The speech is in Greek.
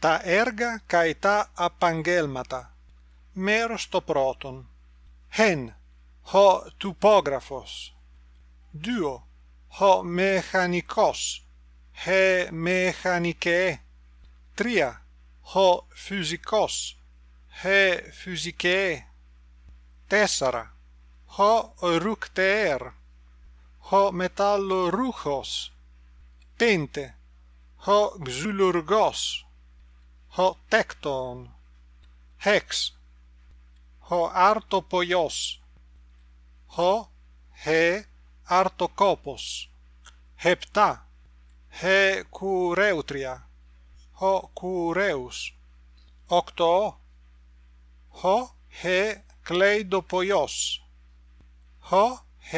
τα έργα και τα απαγγέλματα. Μέρος το πρώτον. Χεν, ο τουπόγραφος, Δύο, ο μεχανικός. Χε μεχανικέ. Τρία, ο φυσικός. Χε φυσικέ. Τέσσερα, ο ρούκτεέρ. Ο μετάλλο ρούχος. Πέντε, ο ξυλουργός. 6. Ο άρτοπολιό. Ω. Χ. Άρτοκόπος. 7. Χ. Κουρέουτρια. Ο κουρέου. 8. Χω. Χ. Κλέιντοπολιό. Χω. Χ.